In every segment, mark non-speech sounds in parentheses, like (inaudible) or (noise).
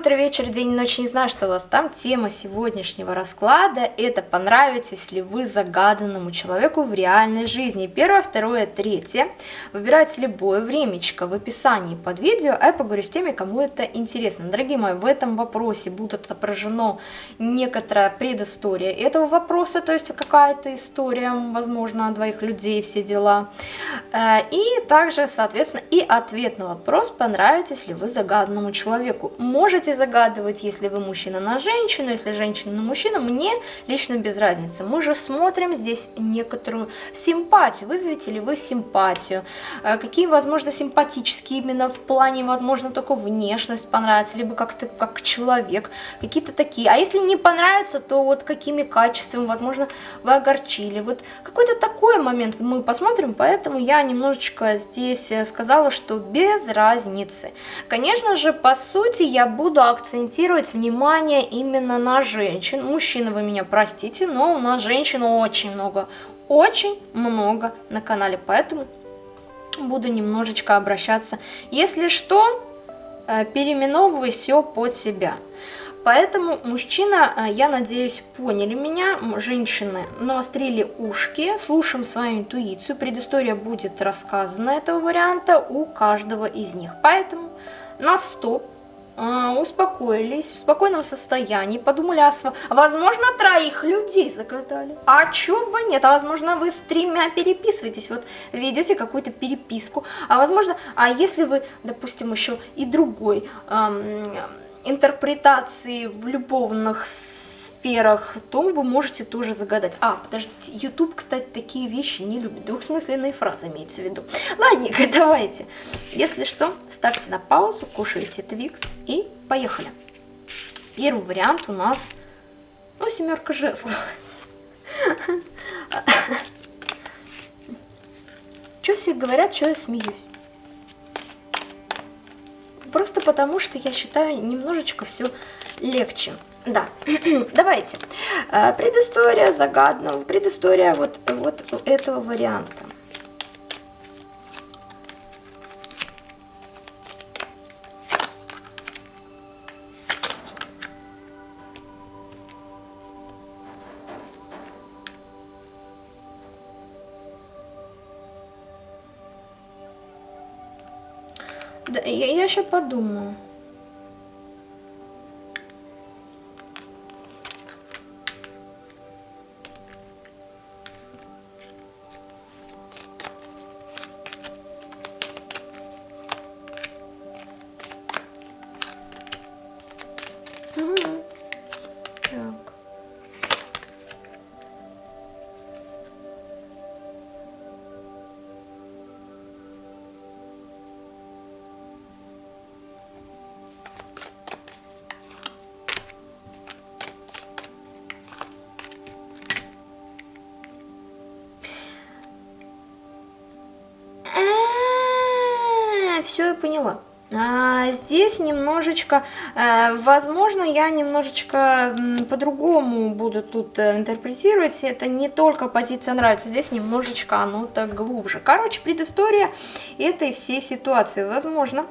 утро, вечер, день, ночь, не знаю, что у вас там. Тема сегодняшнего расклада – это понравитесь ли вы загаданному человеку в реальной жизни. Первое, второе, третье. Выбирайте любое времечко в описании под видео, а я поговорю с теми, кому это интересно. Дорогие мои, в этом вопросе будет отображена некоторая предыстория этого вопроса, то есть какая-то история, возможно, двоих людей, все дела. Э, и также, соответственно, и ответ на вопрос, понравитесь ли вы загаданному человеку. Можете загадывать, если вы мужчина на женщину, если женщина на мужчину, мне лично без разницы. Мы же смотрим здесь некоторую симпатию, вызовете ли вы симпатию, э, какие, возможно, симпатические именно в плане, возможно, только внешность понравится, либо как-то как человек, какие-то такие. А если не понравится, то вот какими качествами, возможно, вы огорчили. Вот какой-то такой момент мы посмотрим, поэтому я немножечко здесь э, сказала, что без разницы. Конечно же, по сути, я буду акцентировать внимание именно на женщин. Мужчины, вы меня простите, но у нас женщин очень много, очень много на канале, поэтому буду немножечко обращаться. Если что, э, переименовывай все под себя. Поэтому мужчина, э, я надеюсь, поняли меня, женщины навострили ушки, слушаем свою интуицию, предыстория будет рассказана этого варианта у каждого из них. Поэтому на стоп, успокоились, в спокойном состоянии, подумали, а возможно, троих людей загадали. А чё бы нет, а возможно, вы с тремя переписываетесь, вот ведете какую-то переписку, а возможно, а если вы, допустим, еще и другой... Эм, интерпретации в любовных сферах, то вы можете тоже загадать. А, подождите, YouTube, кстати, такие вещи не любит. Двухсмысленные фразы имеется в виду. Ладненько, (laughs) давайте. Если что, ставьте на паузу, кушайте Твикс и поехали. Первый вариант у нас, ну, семерка жезлов. (laughs) Что все говорят, что я смеюсь? Просто потому, что я считаю немножечко все легче. Да, (clears throat) давайте. Э, предыстория загадного, предыстория вот, вот этого варианта. Да, я, я еще подумаю. Немножечко, э, возможно, я немножечко по-другому буду тут э, интерпретировать. Это не только позиция нравится, здесь немножечко оно так глубже. Короче, предыстория этой всей ситуации. Возможно,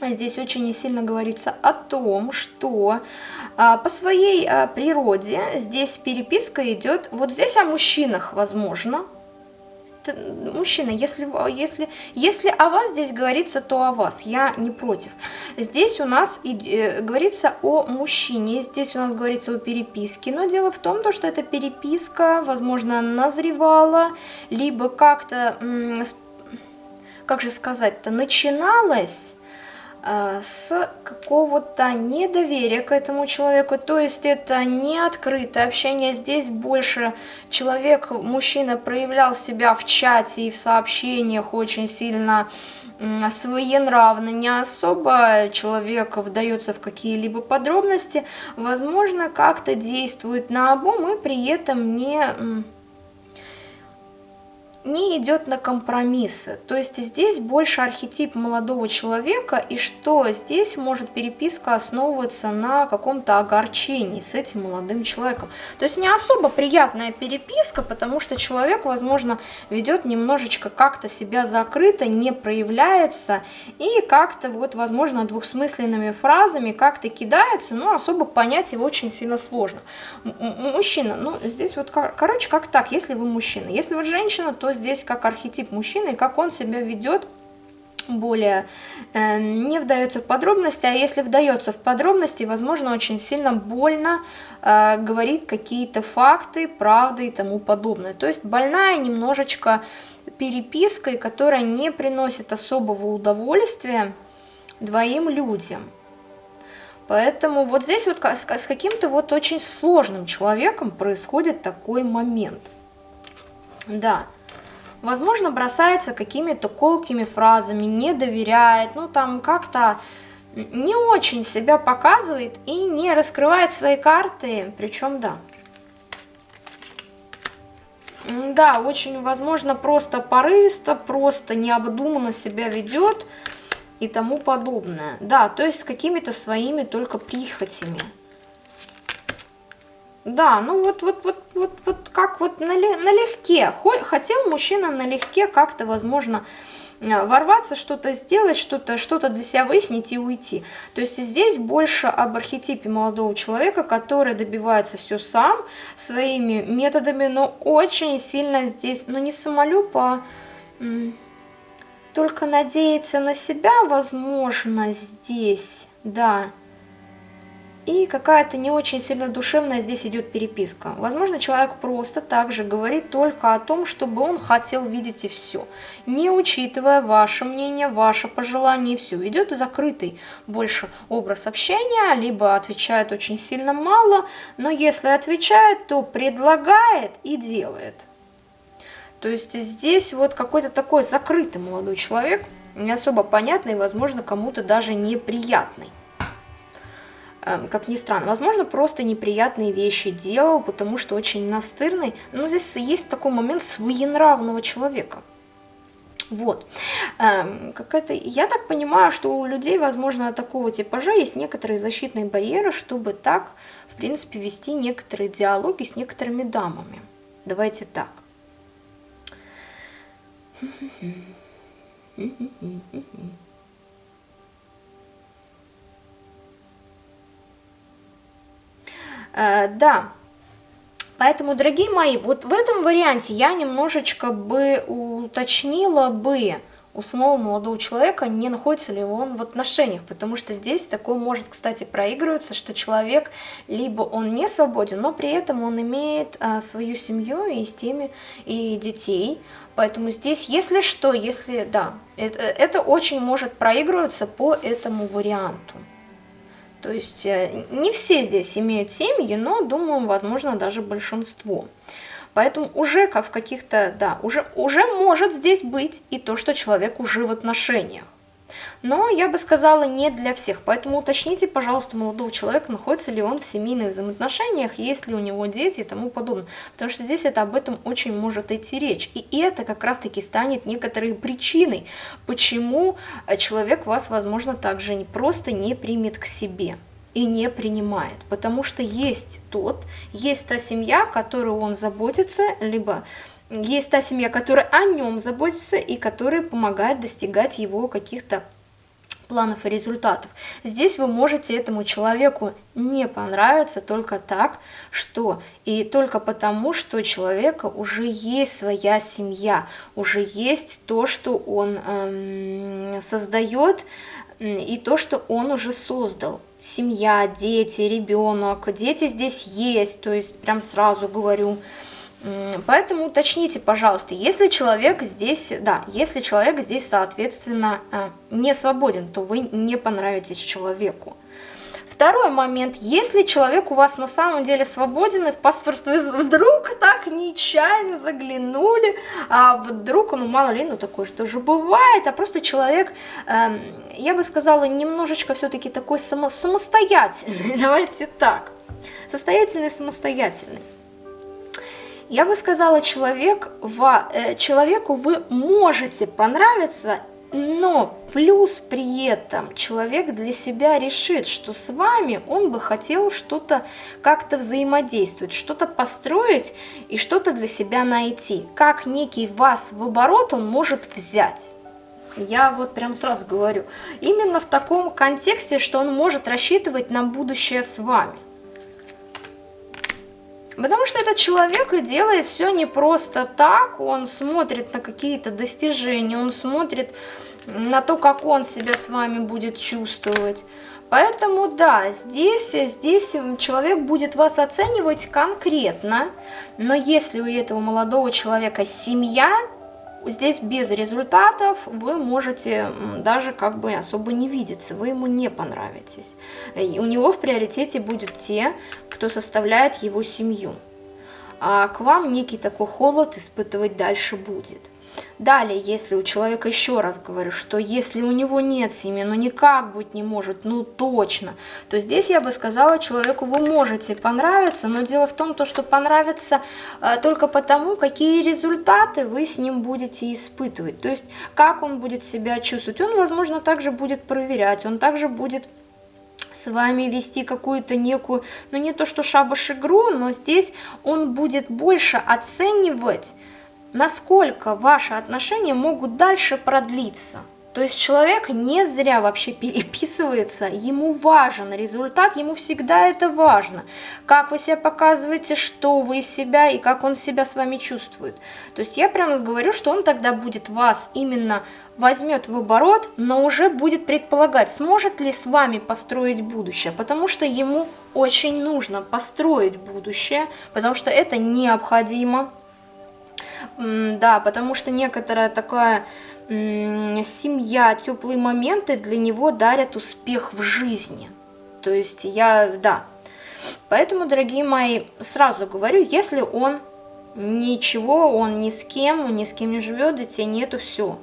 здесь очень сильно говорится о том, что а, по своей а, природе здесь переписка идет, вот здесь о мужчинах, возможно, мужчина, если, если, если о вас здесь говорится, то о вас, я не против. Здесь у нас и, э, говорится о мужчине, здесь у нас говорится о переписке, но дело в том, то, что эта переписка, возможно, назревала, либо как-то, как же сказать-то, начиналась Э, с какого-то недоверия к этому человеку, то есть это не открытое общение, здесь больше человек, мужчина проявлял себя в чате и в сообщениях очень сильно своенравно, не особо человек вдается в какие-либо подробности, возможно, как-то действует на обум и при этом не не идет на компромиссы. То есть здесь больше архетип молодого человека, и что здесь может переписка основываться на каком-то огорчении с этим молодым человеком. То есть не особо приятная переписка, потому что человек, возможно, ведет немножечко как-то себя закрыто, не проявляется, и как-то вот, возможно, двухсмысленными фразами как-то кидается, но особо понять его очень сильно сложно. Мужчина, ну здесь вот, короче, как так, если вы мужчина. Если вы женщина, то здесь как архетип мужчины, как он себя ведет, более э, не вдается в подробности, а если вдается в подробности, возможно, очень сильно больно э, говорит какие-то факты, правды и тому подобное. То есть больная немножечко перепиской, которая не приносит особого удовольствия двоим людям. Поэтому вот здесь вот с, каким-то вот очень сложным человеком происходит такой момент. Да. Возможно, бросается какими-то колкими фразами, не доверяет, ну там как-то не очень себя показывает и не раскрывает свои карты, причем да. Да, очень возможно просто порывисто, просто необдуманно себя ведет и тому подобное. Да, то есть с какими-то своими только прихотями. Да, ну вот, вот, вот, вот, вот как вот налегке. Хотел мужчина налегке как-то, возможно, э, ворваться, что-то сделать, что-то что, -то, для себя выяснить и уйти. То есть здесь больше об архетипе молодого человека, который добивается все сам, своими методами, но очень сильно здесь, ну не самолюб, а только надеяться на себя, возможно, здесь, да. И какая-то не очень сильно душевная здесь идет переписка. Возможно, человек просто также говорит только о том, чтобы он хотел видеть и все. Не учитывая ваше мнение, ваше пожелание и все. Ведет закрытый больше образ общения, либо отвечает очень сильно мало, но если отвечает, то предлагает и делает. То есть здесь вот какой-то такой закрытый молодой человек, не особо понятный, возможно, кому-то даже неприятный. Эм, как ни странно, возможно, просто неприятные вещи делал, потому что очень настырный. Но здесь есть такой момент своенравного человека. Вот. Эм, какая-то, я так понимаю, что у людей, возможно, такого типажа есть некоторые защитные барьеры, чтобы так, в принципе, вести некоторые диалоги с некоторыми дамами. Давайте так. Э, да, поэтому, дорогие мои, вот в этом варианте я немножечко бы уточнила бы у самого молодого человека, не находится ли он в отношениях, потому что здесь такое может, кстати, проигрываться, что человек либо он не свободен, но при этом он имеет а, свою семью и с теми и детей, поэтому здесь, если что, если, да, это, это очень может проигрываться по этому варианту. То есть э, не все здесь имеют семьи, но, думаю, возможно, даже большинство. Поэтому уже как в каких-то, да, уже, уже может здесь быть и то, что человек уже в отношениях. Но я бы сказала не для всех, поэтому уточните, пожалуйста, молодого человека, находится ли он в семейных взаимоотношениях, есть ли у него дети и тому подобное. Потому что здесь это об этом очень может идти речь. И это как раз-таки станет некоторой причиной, почему э, человек вас, возможно, также не просто не примет к себе и не принимает, потому что есть тот, есть та семья, которую он заботится, либо есть та семья, которая о нем заботится и которая помогает достигать его каких-то планов и результатов. Здесь вы можете этому человеку не понравиться только так, что и только потому, что у человека уже есть своя семья, уже есть то, что он эм, создает и то, что он уже создал. Семья, дети, ребенок, дети здесь есть, то есть прям сразу говорю, Поэтому уточните, пожалуйста, если человек здесь, да, если человек здесь, соответственно, э, не свободен, то вы не понравитесь человеку. Второй момент, если человек у вас на самом деле свободен, и в паспорт вы вдруг так нечаянно заглянули, а вдруг, ну мало ли, ну такое же бывает, а просто человек, э, я бы сказала, немножечко все-таки такой само самостоятельный, (laughs) давайте так, состоятельный, самостоятельный. Я бы сказала, человек, э, человеку вы можете понравиться но плюс при этом человек для себя решит, что с вами он бы хотел что-то как-то взаимодействовать, что-то построить и что-то для себя найти. Как некий вас в оборот он может взять. Я вот прям сразу говорю, именно в таком контексте, что он может рассчитывать на будущее с вами. Потому что этот человек и делает все не просто так, он смотрит на какие-то достижения, он смотрит на то, как он себя с вами будет чувствовать. Поэтому да, здесь, здесь человек будет вас оценивать конкретно, но если у этого молодого человека семья, здесь без результатов вы можете даже как бы особо не видеться, вы ему не понравитесь. И у него в приоритете будут те, кто составляет его семью. А к вам некий такой холод испытывать дальше будет. Далее, если у человека, еще раз говорю, что если у него нет семьи, ну никак быть не может, ну точно, то здесь я бы сказала человеку, вы можете понравиться, но дело в том, то, что понравится э, только потому, какие результаты вы с ним будете испытывать. То есть, как он будет себя чувствовать. Он, возможно, также будет проверять, он также будет с вами вести какую-то некую, ну не то что шабаш игру, но здесь он будет больше оценивать насколько ваши отношения могут дальше продлиться. То есть человек не зря вообще переписывается, ему важен результат, ему всегда это важно. Как вы себя показываете, что вы из себя и как он себя с вами чувствует. То есть я прямо говорю, что он тогда будет вас именно возьмет в оборот, но уже будет предполагать, сможет ли с вами построить будущее, потому что ему очень нужно построить будущее, потому что это необходимо, да, потому что некоторая такая семья, теплые моменты для него дарят успех в жизни. То есть я, да. Поэтому, дорогие мои, сразу говорю, если он ничего, он ни с кем, ни с кем не живет, детей нету, все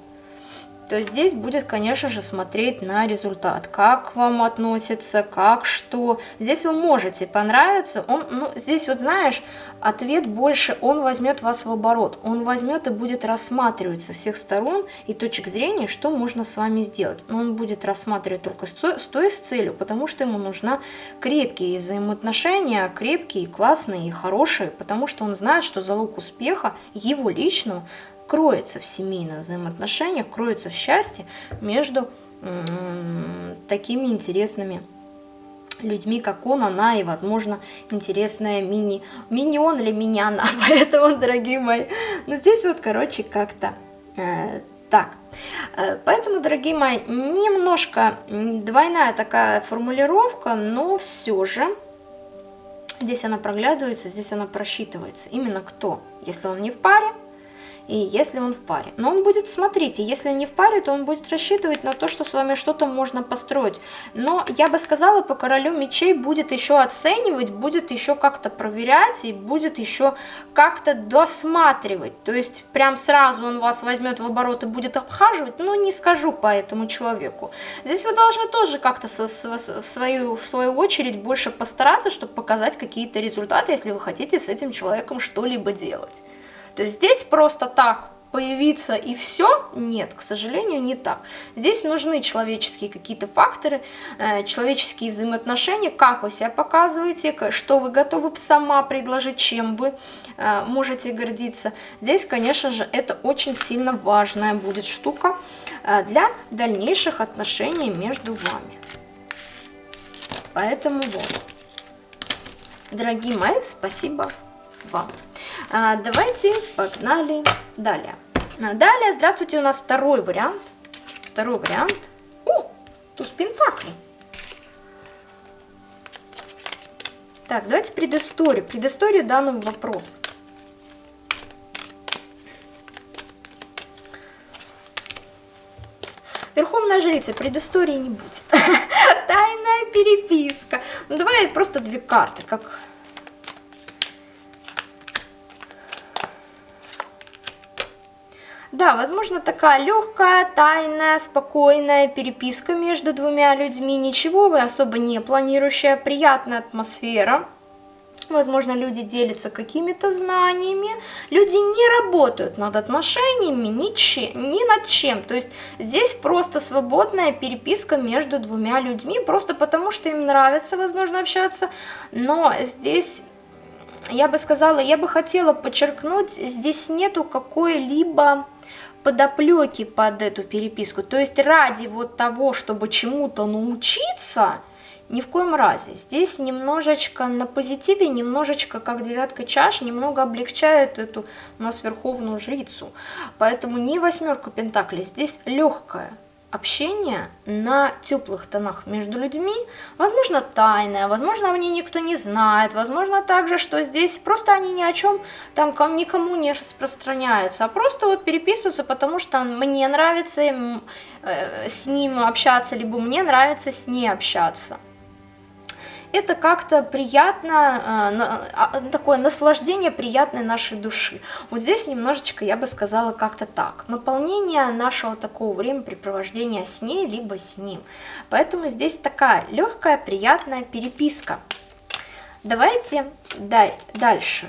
то здесь будет, конечно же, смотреть на результат, как вам относится, как что. Здесь вы можете понравиться, он, ну, здесь вот знаешь, ответ больше, он возьмет вас в оборот, он возьмет и будет рассматривать со всех сторон и точек зрения, что можно с вами сделать. Но он будет рассматривать только с той, с целью, потому что ему нужна крепкие взаимоотношения, крепкие, классные и хорошие, потому что он знает, что залог успеха его личного кроется в семейных взаимоотношениях, кроется в счастье между такими интересными людьми, как он, она и, возможно, интересная мини, мини-он или мини-она. (laughs) Поэтому, дорогие мои, ну здесь вот, короче, как-то э, так. Э, поэтому, дорогие мои, немножко двойная такая формулировка, но все же здесь она проглядывается, здесь она просчитывается. Именно кто? Если он не в паре, и если он в паре. Но он будет, смотрите, если не в паре, то он будет рассчитывать на то, что с вами что-то можно построить. Но я бы сказала, по королю мечей будет еще оценивать, будет еще как-то проверять и будет еще как-то досматривать. То есть прям сразу он вас возьмет в оборот и будет обхаживать, но не скажу по этому человеку. Здесь вы должны тоже как-то в, свою, в свою очередь больше постараться, чтобы показать какие-то результаты, если вы хотите с этим человеком что-либо делать. То есть здесь просто так появиться и все? Нет, к сожалению, не так. Здесь нужны человеческие какие-то факторы, э, человеческие взаимоотношения, как вы себя показываете, что вы готовы сама предложить, чем вы э, можете гордиться. Здесь, конечно же, это очень сильно важная будет штука э, для дальнейших отношений между вами. Поэтому вот. Дорогие мои, спасибо вам. А, давайте погнали далее. А, далее, здравствуйте, у нас второй вариант. Второй вариант. О, туз пентаклей. Так, давайте предысторию. Предысторию данного вопроса. Верховная жрица, предыстории не будет. (laughs) Тайная переписка. Ну, давай просто две карты, как Да, возможно, такая легкая, тайная, спокойная переписка между двумя людьми, ничего вы особо не планирующая, приятная атмосфера. Возможно, люди делятся какими-то знаниями, люди не работают над отношениями ничем, ни над чем. То есть здесь просто свободная переписка между двумя людьми, просто потому что им нравится, возможно, общаться. Но здесь, я бы сказала, я бы хотела подчеркнуть, здесь нету какой-либо подоплеки под эту переписку. То есть ради вот того, чтобы чему-то научиться – ни в коем разе. Здесь немножечко на позитиве, немножечко как девятка чаш, немного облегчает эту у нас верховную жрицу. Поэтому не восьмерка пентаклей, здесь легкое общение на теплых тонах между людьми, возможно тайное, возможно о ней никто не знает, возможно также, что здесь просто они ни о чем там никому не распространяются, а просто вот переписываются, потому что мне нравится им, э, с ним общаться, либо мне нравится с ней общаться это как-то приятно, э, а, такое наслаждение приятной нашей души. Вот здесь немножечко, я бы сказала, как-то так. Наполнение нашего такого времяпрепровождения с ней, либо с ним. Поэтому здесь такая легкая, приятная переписка. Давайте дальше.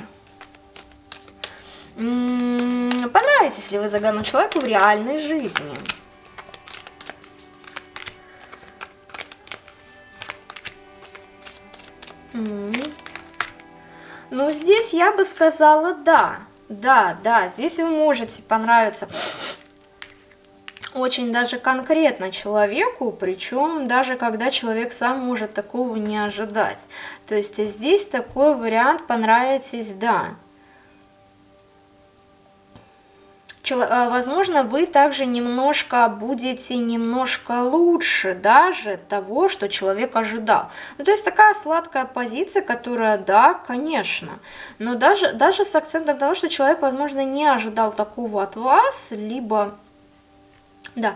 Понравитесь ли вы загаданному человеку в реальной жизни? Ну, здесь я бы сказала да. Да, да, здесь вы можете понравиться очень даже конкретно человеку, причем даже когда человек сам может такого не ожидать. То есть здесь такой вариант понравитесь, да. Возможно, вы также немножко будете немножко лучше даже того, что человек ожидал. Ну, то есть такая сладкая позиция, которая, да, конечно, но даже, даже с акцентом того, что человек, возможно, не ожидал такого от вас, либо, да,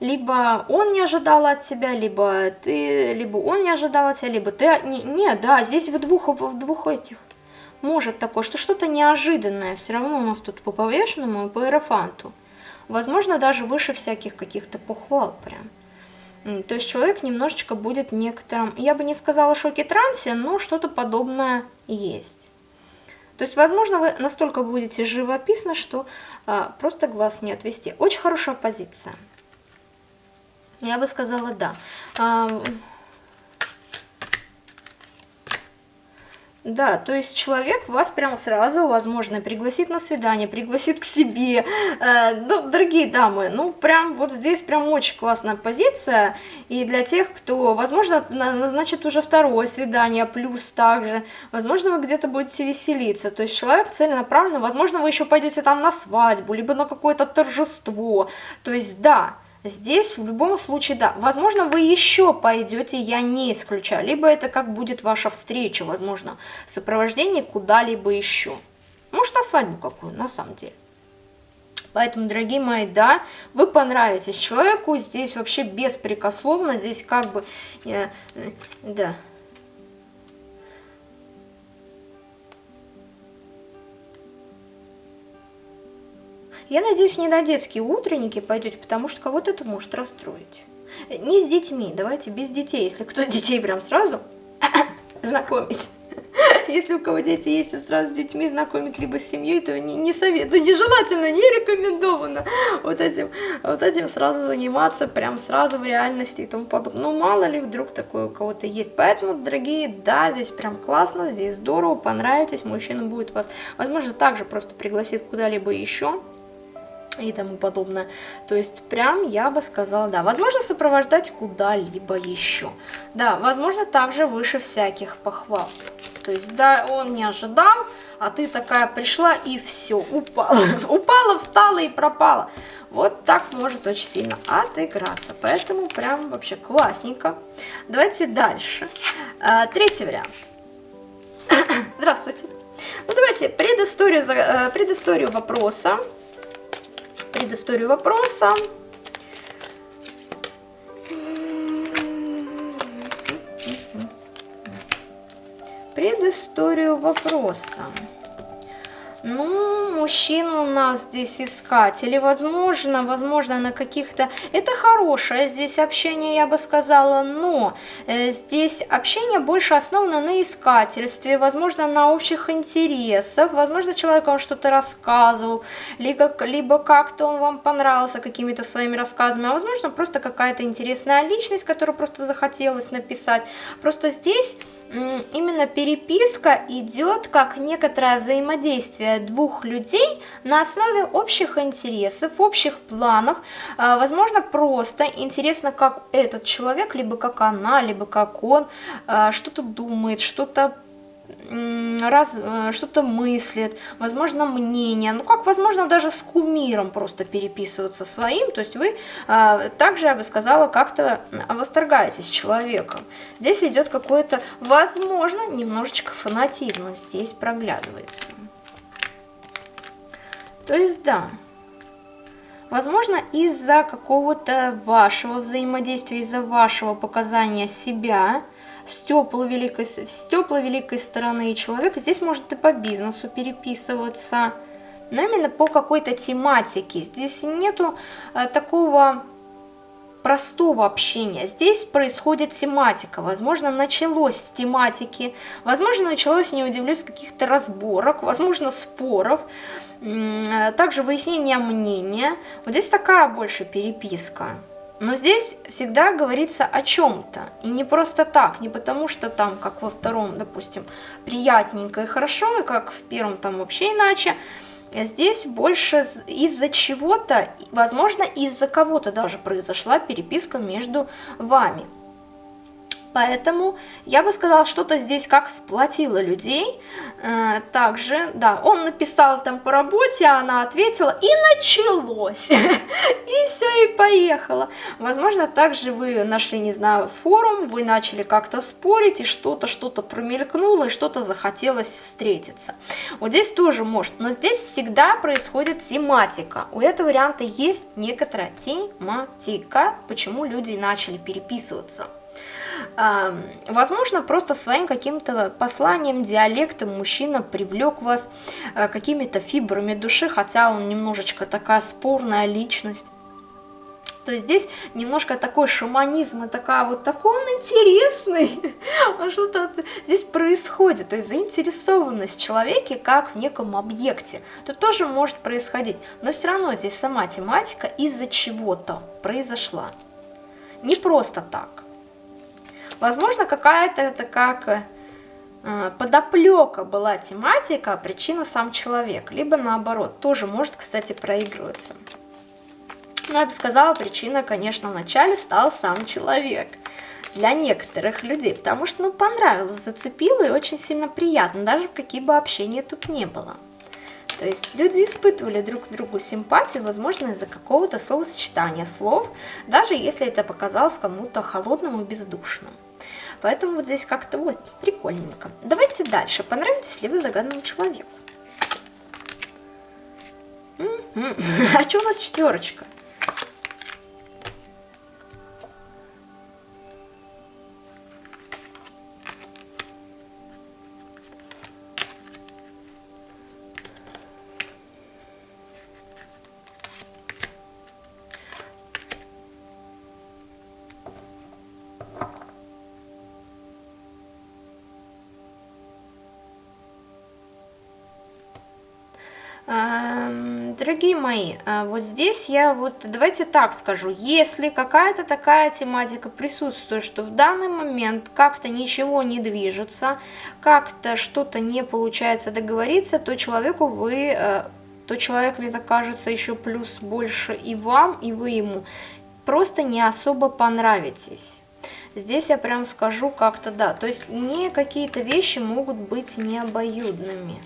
либо он не ожидал от тебя, либо ты, либо он не ожидал от тебя, либо ты, не, не да, здесь в двух, в двух этих может такое, что что-то неожиданное все равно у нас тут по повешенному и по эрофанту. Возможно, даже выше всяких каких-то похвал прям. То есть человек немножечко будет некоторым, я бы не сказала шоке-трансе, но что-то подобное есть. То есть, возможно, вы настолько будете живописны, что а, просто глаз не отвести. Очень хорошая позиция. Я бы сказала, да. А, Да, то есть человек вас прямо сразу, возможно, пригласит на свидание, пригласит к себе. Э, ну, дорогие дамы, ну, прям вот здесь прям очень классная позиция. И для тех, кто, возможно, назначит уже второе свидание, плюс также, возможно, вы где-то будете веселиться. То есть человек целенаправленно, возможно, вы еще пойдете там на свадьбу, либо на какое-то торжество. То есть, да, Здесь в любом случае, да, возможно, вы еще пойдете, я не исключаю, либо это как будет ваша встреча, возможно, сопровождение куда-либо еще. Может, на свадьбу какую, на самом деле. Поэтому, дорогие мои, да, вы понравитесь человеку, здесь вообще беспрекословно, здесь как бы, э, э, да, Я надеюсь, не на детские утренники пойдете, потому что кого-то это может расстроить. Не с детьми, давайте без детей. Если кто (laughs) детей прям сразу (coughs) знакомить. (laughs) Если у кого дети есть, и сразу с детьми знакомить, либо с семьей, то не, не советую, нежелательно, не рекомендовано вот этим, вот этим сразу заниматься, прям сразу в реальности и тому подобное. Ну, мало ли вдруг такое у кого-то есть. Поэтому, дорогие, да, здесь прям классно, здесь здорово, понравитесь, мужчина будет вас, возможно, также просто пригласит куда-либо еще, и тому подобное. То есть прям я бы сказала, да, возможно сопровождать куда-либо еще. Да, возможно также выше всяких похвал. То есть да, он не ожидал, а ты такая пришла и все, упала. (laughs) упала, встала и пропала. Вот так может очень сильно отыграться. Поэтому прям вообще классненько. Давайте дальше. А, третий вариант. (coughs) Здравствуйте. Ну давайте предысторию, э, предысторию вопроса предысторию вопроса. Предысторию вопроса. Ну, мужчина у нас здесь искатели, возможно, возможно, на каких-то... Это хорошее здесь общение, я бы сказала, но э, здесь общение больше основано на искательстве, возможно, на общих интересах, возможно, человек вам что-то рассказывал, либо, либо как-то он вам понравился какими-то своими рассказами, а возможно, просто какая-то интересная личность, которую просто захотелось написать. Просто здесь именно переписка идет как некоторое взаимодействие двух людей на основе общих интересов, общих планов. А, возможно, просто интересно, как этот человек, либо как она, либо как он а, что-то думает, что-то раз, э, что-то мыслит, возможно, мнение, ну как, возможно, даже с кумиром просто переписываться своим, то есть вы э, также, я бы сказала, как-то восторгаетесь человеком. Здесь идет какое-то, возможно, немножечко фанатизма здесь проглядывается. То есть, да, возможно, из-за какого-то вашего взаимодействия, из-за вашего показания себя, с теплой великой, с теплой великой стороны человека. Здесь может и по бизнесу переписываться, но именно по какой-то тематике. Здесь нету э, такого простого общения. Здесь происходит тематика. Возможно, началось с тематики, возможно, началось, не удивлюсь, каких-то разборок, возможно, споров, э, также выяснение мнения. Вот здесь такая больше переписка. Но здесь всегда говорится о чем-то. И не просто так, не потому что там, как во втором, допустим, приятненько и хорошо, и как в первом там вообще иначе. Здесь больше из-за чего-то, возможно, из-за кого-то даже произошла переписка между вами. Поэтому я бы сказала, что-то здесь как сплотило людей. Э, также, да, он написал там по работе, она ответила, и началось. (laughs) И все, и поехало. Возможно, также вы нашли, не знаю, форум, вы начали как-то спорить, и что-то, что-то промелькнуло, и что-то захотелось встретиться. Вот здесь тоже может, но здесь всегда происходит тематика. У этого варианта есть некоторая тематика, почему люди начали переписываться. Возможно, просто своим каким-то посланием, диалектом мужчина привлек вас э, какими-то фибрами души, хотя он немножечко такая спорная личность. То есть здесь немножко такой шаманизм, и такая вот такой он интересный, (laughs) что-то здесь происходит, то есть заинтересованность человеке как в неком объекте, тут тоже может происходить, но все равно здесь сама тематика из-за чего-то произошла, не просто так. Возможно, какая-то это как э, подоплека была тематика, а причина сам человек. Либо наоборот, тоже может, кстати, проигрываться. Но я бы сказала, причина, конечно, вначале стал сам человек. Для некоторых людей, потому что, ну, понравилось, зацепило и очень сильно приятно, даже какие бы общения тут не было. То есть люди испытывали друг к другу симпатию, возможно, из-за какого-то словосочетания слов, даже если это показалось кому-то холодным и бездушным. Поэтому вот здесь как-то вот прикольненько. Давайте дальше. Понравитесь ли вы загаданному человеку? (laughs) А что у нас четверочка? Дорогие мои, а, вот здесь я вот, давайте так скажу, если какая-то такая тематика присутствует, что в данный момент как-то ничего не движется, как-то что-то не получается договориться, то человеку вы, э, то человек, мне так кажется, еще плюс больше и вам, и вы ему просто не особо понравитесь. Здесь я прям скажу как-то да, то есть не какие-то вещи могут быть необоюдными.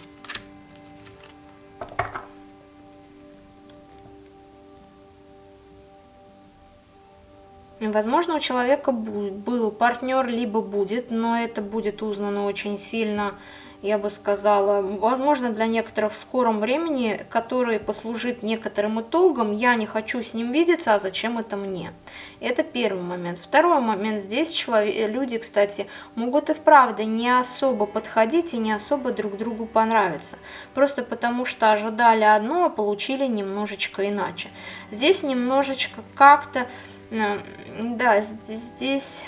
Возможно, у человека был партнер, либо будет, но это будет узнано очень сильно я бы сказала, возможно, для некоторых в скором времени, который послужит некоторым итогом, я не хочу с ним видеться, а зачем это мне? Это первый момент. Второй момент, здесь человек, люди, кстати, могут и вправду не особо подходить и не особо друг другу понравиться, просто потому что ожидали одно, а получили немножечко иначе. Здесь немножечко как-то, да, здесь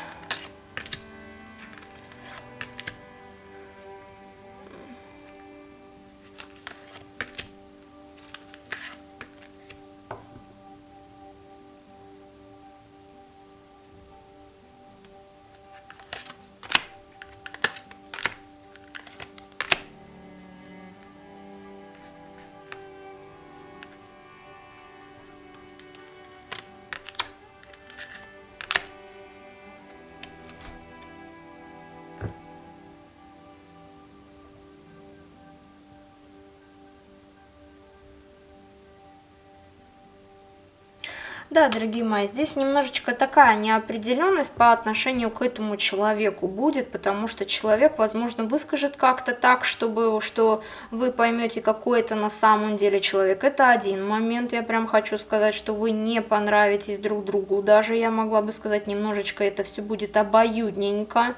Да, дорогие мои, здесь немножечко такая неопределенность по отношению к этому человеку будет, потому что человек, возможно, выскажет как-то так, чтобы, что вы поймете, какой это на самом деле человек. Это один момент, я прям хочу сказать, что вы не понравитесь друг другу. Даже я могла бы сказать, немножечко это все будет обоюдненько.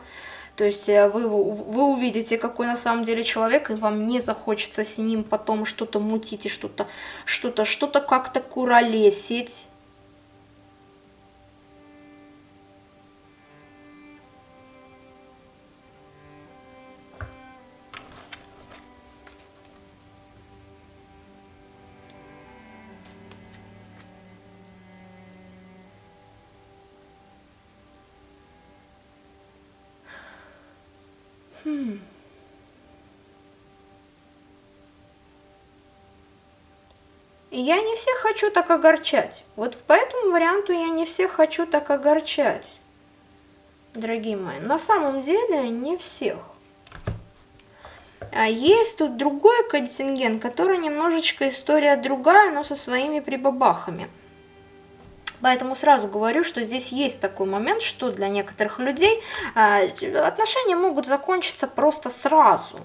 То есть э, вы, вы увидите, какой на самом деле человек, и вам не захочется с ним потом что-то мутить и что-то, что-то, что-то как-то куролесить. Я не всех хочу так огорчать. Вот по этому варианту я не всех хочу так огорчать. Дорогие мои, на самом деле не всех. А есть тут другой контингент, который немножечко история другая, но со своими прибабахами. Поэтому сразу говорю, что здесь есть такой момент, что для некоторых людей э, отношения могут закончиться просто сразу.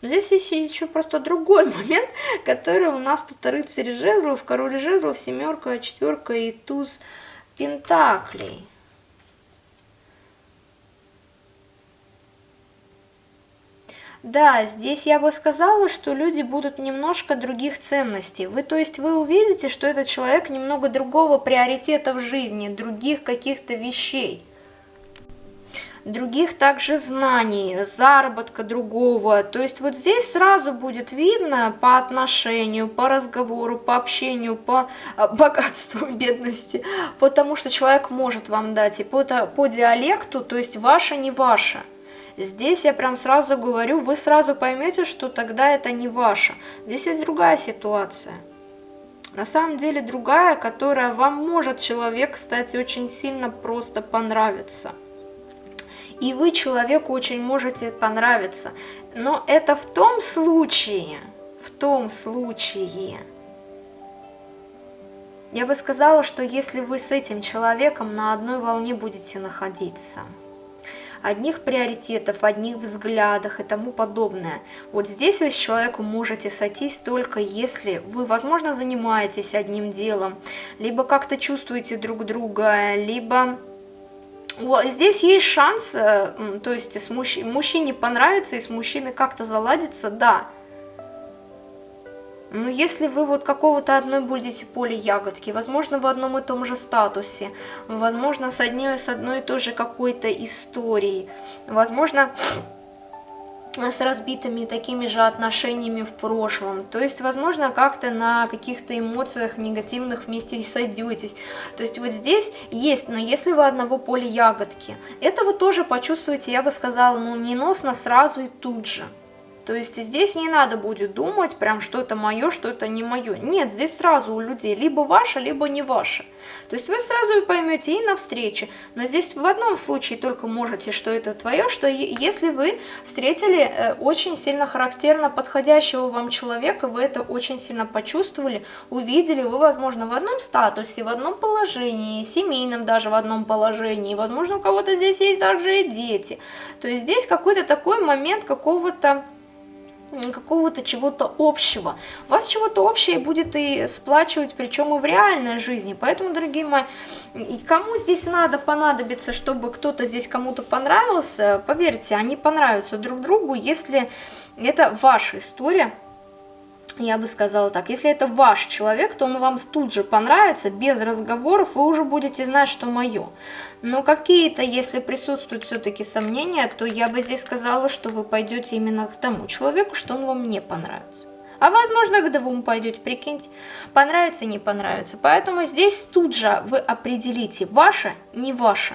Но здесь есть еще просто другой (laughs) момент, который у нас тут рыцарь жезлов, король жезлов, семерка, четверка и туз пентаклей. Да, здесь я бы сказала, что люди будут немножко других ценностей. Вы, то есть вы увидите, что этот человек немного другого приоритета в жизни, других каких-то вещей других также знаний, заработка другого. То есть вот здесь сразу будет видно по отношению, по разговору, по общению, по а, богатству, (laughs) бедности, потому что человек может вам дать и по, по диалекту, то есть ваше не ваше. Здесь я прям сразу говорю, вы сразу поймете, что тогда это не ваше. Здесь есть другая ситуация. На самом деле другая, которая вам может человек, кстати, очень сильно просто понравиться. И вы человеку очень можете понравиться. Но это в том случае, в том случае, я бы сказала, что если вы с этим человеком на одной волне будете находиться – одних приоритетов, одних взглядах и тому подобное. Вот здесь вы с человеком можете сойтись только если вы, возможно, занимаетесь одним делом, либо как-то чувствуете друг друга, либо Здесь есть шанс, э, то есть с мужч... мужчине понравится и с мужчиной как-то заладится, да, ну, если вы вот какого-то одной будете поле ягодки, возможно, в одном и том же статусе, возможно, с одной, с одной и той же какой-то историей, возможно, с разбитыми такими же отношениями в прошлом. То есть, возможно, как-то на каких-то эмоциях негативных вместе сойдетесь. То есть вот здесь есть, но если вы одного поля ягодки, это вы тоже почувствуете, я бы сказала, ну, неносно сразу и тут же. То есть здесь не надо будет думать, прям что это мое, что это не мое. Нет, здесь сразу у людей либо ваше, либо не ваше. То есть вы сразу и поймете и на встрече. Но здесь в одном случае только можете, что это твое, что если вы встретили э, очень сильно характерно подходящего вам человека, вы это очень сильно почувствовали, увидели, вы, возможно, в одном статусе, в одном положении, семейном даже в одном положении, возможно, у кого-то здесь есть также и дети. То есть здесь какой-то такой момент какого-то какого-то чего-то общего. Вас чего-то общее будет и сплачивать, причем и в реальной жизни. Поэтому, дорогие мои, и кому здесь надо понадобиться, чтобы кто-то здесь кому-то понравился, поверьте, они понравятся друг другу, если это ваша история, я бы сказала так, если это ваш человек, то он вам тут же понравится, без разговоров, вы уже будете знать, что мое. Но какие-то, если присутствуют все-таки сомнения, то я бы здесь сказала, что вы пойдете именно к тому человеку, что он вам не понравится. А возможно, к двум пойдете, прикиньте, понравится, не понравится. Поэтому здесь тут же вы определите, ваше, не ваше.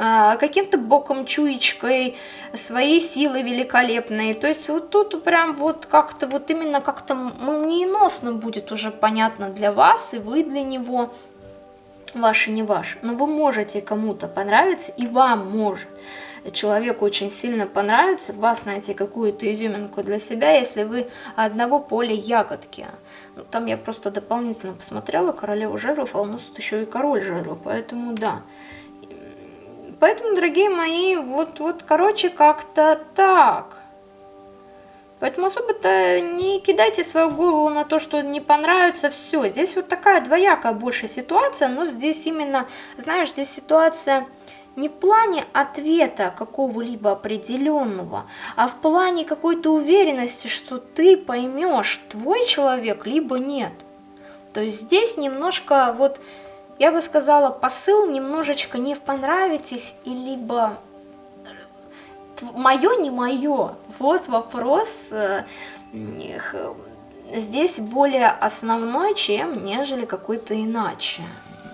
А, каким-то боком, чуечкой, своей силой великолепной. То есть вот тут прям вот как-то, вот именно как-то молниеносно будет уже понятно для вас, и вы для него, ваше не ваше. Но вы можете кому-то понравиться, и вам может человеку очень сильно понравится, вас найти какую-то изюминку для себя, если вы одного поля ягодки. Ну, там я просто дополнительно посмотрела королеву жезлов, а у нас тут еще и король жезлов, поэтому да. Поэтому, дорогие мои, вот, вот короче, как-то так. Поэтому особо-то не кидайте свою голову на то, что не понравится все. Здесь вот такая двоякая больше ситуация, но здесь именно, знаешь, здесь ситуация не в плане ответа какого-либо определенного, а в плане какой-то уверенности, что ты поймешь, твой человек, либо нет. То есть здесь немножко вот я бы сказала, посыл немножечко не понравитесь, и либо мое, не мое. Вот вопрос э, здесь более основной, чем нежели какой-то иначе.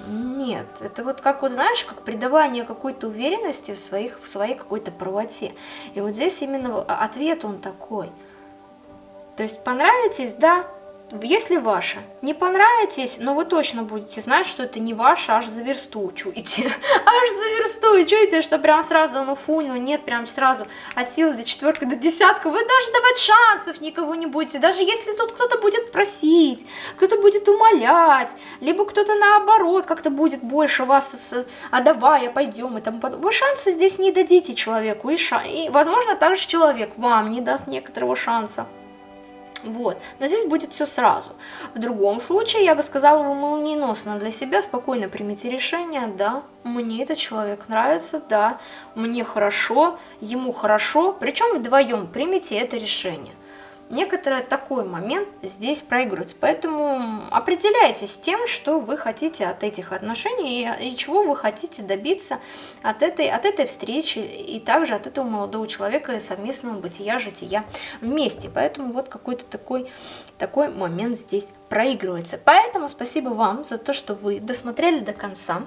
Нет, это вот как вот, знаешь, как придавание какой-то уверенности в, своих, в своей какой-то правоте. И вот здесь именно ответ он такой. То есть понравитесь, да, если ваше, не понравитесь, но вы точно будете знать, что это не ваше, аж за версту чуете. (laughs) Аж за версту чуете, что прям сразу, ну фу, ну нет, прям сразу от силы до четверки, до десятка. Вы даже давать шансов никого не будете. Даже если тут кто-то будет просить, кто-то будет умолять, либо кто-то наоборот как-то будет больше вас, а давай, а пойдем и тому подобное. Вы шансы здесь не дадите человеку. И, ша... и возможно, также человек вам не даст некоторого шанса. Вот. Но здесь будет все сразу. В другом случае, я бы сказала, вы молниеносно для себя спокойно примите решение, да, мне этот человек нравится, да, мне хорошо, ему хорошо, причем вдвоем примите это решение некоторый такой момент здесь проигрывается. Поэтому определяйтесь тем, что вы хотите от этих отношений и, и чего вы хотите добиться от этой, от этой встречи и также от этого молодого человека и совместного бытия, жития вместе. Поэтому вот какой-то такой, такой момент здесь проигрывается. Поэтому спасибо вам за то, что вы досмотрели до конца.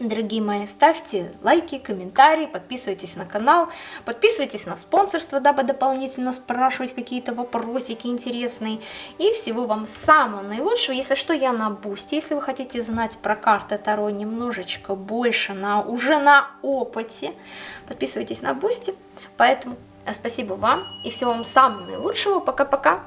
Дорогие мои, ставьте лайки, комментарии, подписывайтесь на канал, подписывайтесь на спонсорство, дабы дополнительно спрашивать какие-то вопросики интересные. И всего вам самого наилучшего. Если что, я на бусте. Если вы хотите знать про карты Таро немножечко больше, на, уже на опыте, подписывайтесь на бусте. Поэтому спасибо вам и всего вам самого наилучшего. Пока-пока.